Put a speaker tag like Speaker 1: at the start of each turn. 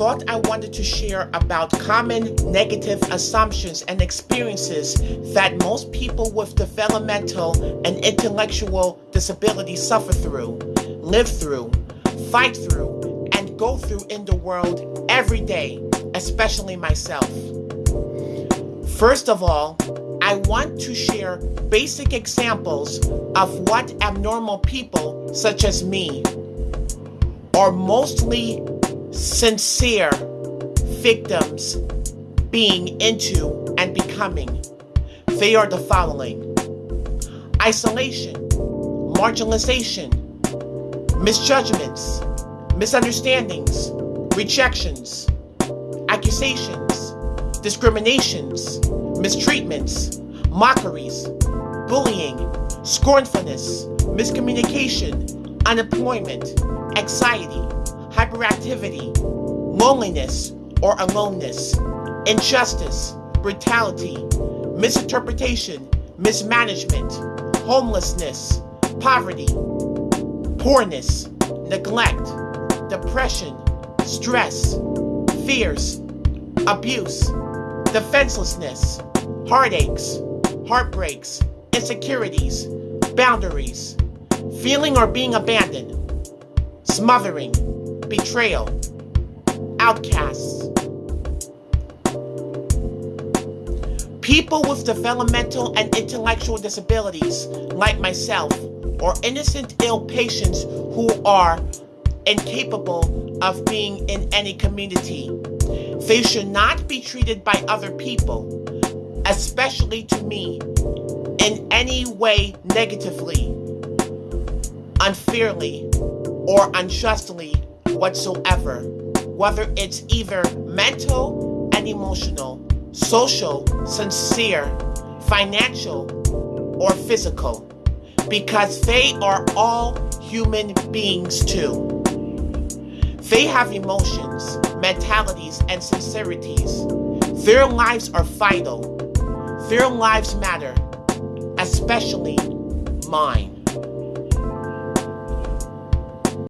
Speaker 1: thought I wanted to share about common negative assumptions and experiences that most people with developmental and intellectual disabilities suffer through, live through, fight through, and go through in the world every day, especially myself. First of all, I want to share basic examples of what abnormal people, such as me, are mostly sincere victims being into and becoming. They are the following isolation, marginalization, misjudgments, misunderstandings, rejections, accusations, discriminations, mistreatments, mockeries, bullying, scornfulness, miscommunication, unemployment, anxiety, hyperactivity, loneliness or aloneness, injustice, brutality, misinterpretation, mismanagement, homelessness, poverty, poorness, neglect, depression, stress, fears, abuse, defenselessness, heartaches, heartbreaks, insecurities, boundaries, feeling or being abandoned, smothering, betrayal, outcasts. People with developmental and intellectual disabilities, like myself, or innocent ill patients who are incapable of being in any community. They should not be treated by other people, especially to me, in any way negatively, unfairly, or unjustly whatsoever, whether it's either mental and emotional, social, sincere, financial, or physical, because they are all human beings too. They have emotions, mentalities, and sincerities. Their lives are vital. Their lives matter, especially mine.